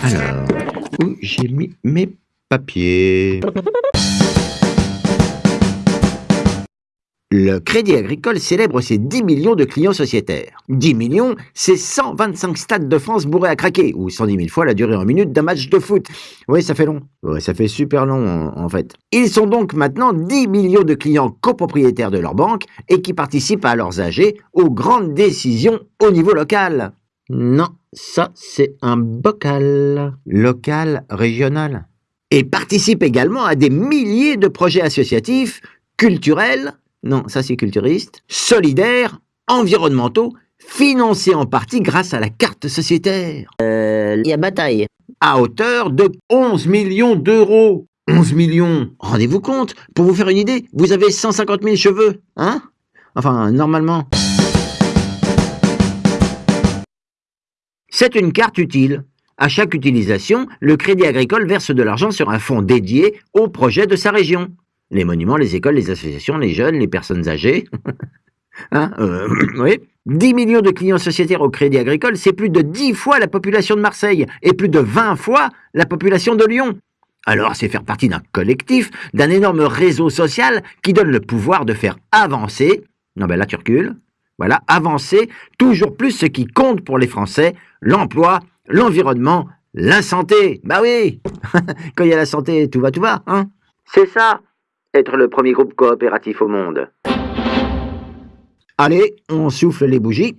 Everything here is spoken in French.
Alors, où j'ai mis mes papiers? Le Crédit Agricole célèbre ses 10 millions de clients sociétaires. 10 millions, c'est 125 stades de France bourrés à craquer, ou 110 000 fois la durée en minutes d'un match de foot. Oui, ça fait long. Oui, ça fait super long, en, fait. Ils sont donc maintenant 10 millions de clients copropriétaires de leur banque et qui participent à leurs AG aux grandes décisions au niveau local. Non, ça c'est un bocal. Local, régional. Et participent également à des milliers de projets associatifs, culturels, non, ça c'est culturiste, solidaires, environnementaux, financés en partie grâce à la carte sociétaire. Il y a bataille. À hauteur de 11 millions d'euros. 11 millions Rendez-vous compte Pour vous faire une idée, vous avez 150 000 cheveux, hein? Enfin, normalement. C'est une carte utile. À chaque utilisation, le Crédit Agricole verse de l'argent sur un fonds dédié au projet de sa région. Les monuments, les écoles, les associations, les jeunes, les personnes âgées. hein, euh, oui. 10 millions de clients sociétaires au Crédit Agricole, c'est plus de 10 fois la population de Marseille et plus de 20 fois la population de Lyon. Alors c'est faire partie d'un collectif, d'un énorme réseau social qui donne le pouvoir de faire avancer, non ben là tu recules, voilà, avancer toujours plus ce qui compte pour les Français, l'emploi, l'environnement, la santé. Bah oui, quand il y a la santé, tout va, tout va, hein. C'est ça, être le premier groupe coopératif au monde. Allez, on souffle les bougies.